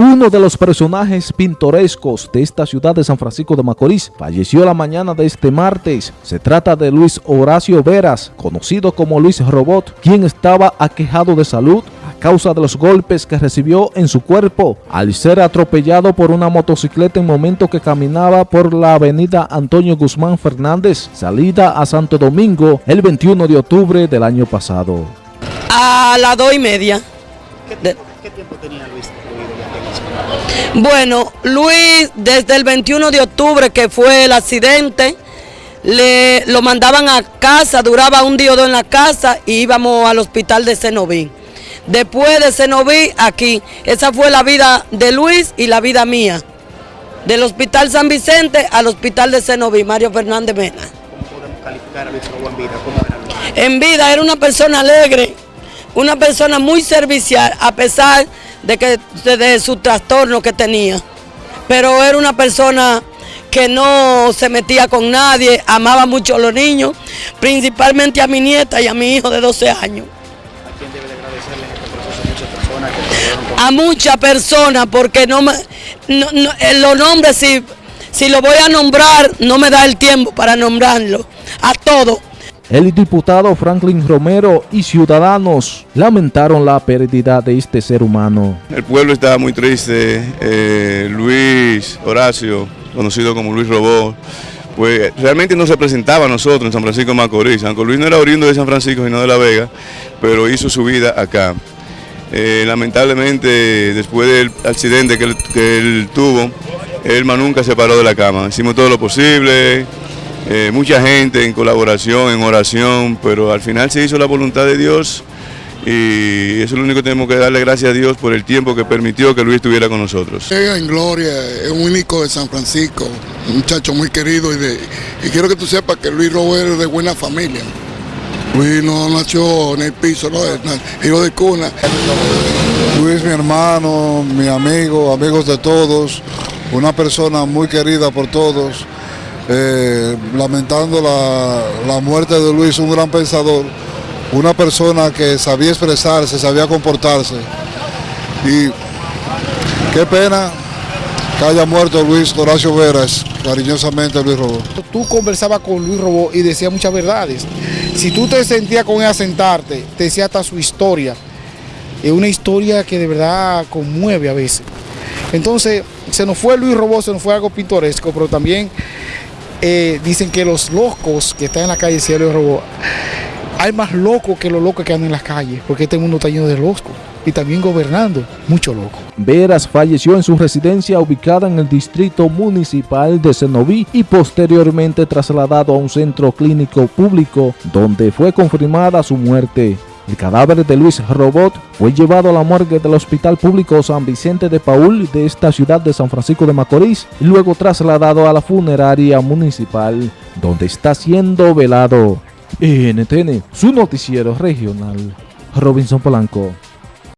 Uno de los personajes pintorescos de esta ciudad de San Francisco de Macorís falleció la mañana de este martes. Se trata de Luis Horacio Veras, conocido como Luis Robot, quien estaba aquejado de salud a causa de los golpes que recibió en su cuerpo al ser atropellado por una motocicleta en momento que caminaba por la avenida Antonio Guzmán Fernández, salida a Santo Domingo el 21 de octubre del año pasado. A las dos y media. ¿Qué tiempo, qué tiempo tenía Luis? Bueno, Luis, desde el 21 de octubre que fue el accidente, le, lo mandaban a casa, duraba un día o dos en la casa y íbamos al hospital de Cenoví. Después de Cenoví, aquí. Esa fue la vida de Luis y la vida mía. Del hospital San Vicente al hospital de Cenoví, Mario Fernández Mena. ¿Cómo podemos calificar a Luis Robo en vida? ¿Cómo era Luis? En vida era una persona alegre, una persona muy servicial, a pesar de, que, de, de su trastorno que tenía. Pero era una persona que no se metía con nadie, amaba mucho a los niños, principalmente a mi nieta y a mi hijo de 12 años. ¿A quién debe de agradecerle este proceso? Muchas personas que con A muchas personas, porque no me, no, no, eh, los nombres, si, si lo voy a nombrar, no me da el tiempo para nombrarlo. A todos. El diputado Franklin Romero y ciudadanos lamentaron la pérdida de este ser humano. El pueblo estaba muy triste. eh, Luis Horacio, conocido como Luis Robó, pues realmente no se presentaba a nosotros en San Francisco de Macorís. Aunque Luis no era oriundo de San Francisco, sino de La Vega, pero hizo su vida acá. Eh, lamentablemente, después del accidente que él, que tuvo, él más nunca se paró de la cama. Hicimos todo lo posible, eh, mucha gente en colaboración, en oración, pero al final se hizo la voluntad de Dios y eso es lo único que tenemos que darle gracias a Dios por el tiempo que permitió que Luis estuviera con nosotros. Llega en gloria, es un único de San Francisco, un muchacho muy querido y, de, y quiero que tú sepas que Luis Robert es de buena familia. Luis no nació en el piso, no, hijo de cuna. Luis, mi hermano, mi amigo, amigos de todos, una persona muy querida por todos. Eh, lamentando la, la muerte de Luis, un gran pensador, una persona que sabía expresarse, sabía comportarse. Y qué pena que haya muerto Luis Horacio Veras, cariñosamente Luis Robó. tú conversabas con Luis Robó y decía muchas verdades. Si tú te sentías con él a sentarte, te decía hasta su historia. Es una historia que de verdad conmueve a veces. Entonces, se nos fue Luis Robó, se nos fue algo pintoresco, pero también eh, dicen que los locos que están en la calle, decía Luis Robó, hay más locos que los locos que andan en las calles, porque este mundo está lleno de locos. Y también gobernando, mucho loco. Veras falleció en su residencia ubicada en el distrito municipal de Cenoví y posteriormente trasladado a un centro clínico público donde fue confirmada su muerte. El cadáver de Luis Robot fue llevado a la morgue del Hospital Público San Vicente de Paul de esta ciudad de San Francisco de Macorís y luego trasladado a la funeraria municipal donde está siendo velado. NTN, su noticiero regional, Robinson Polanco.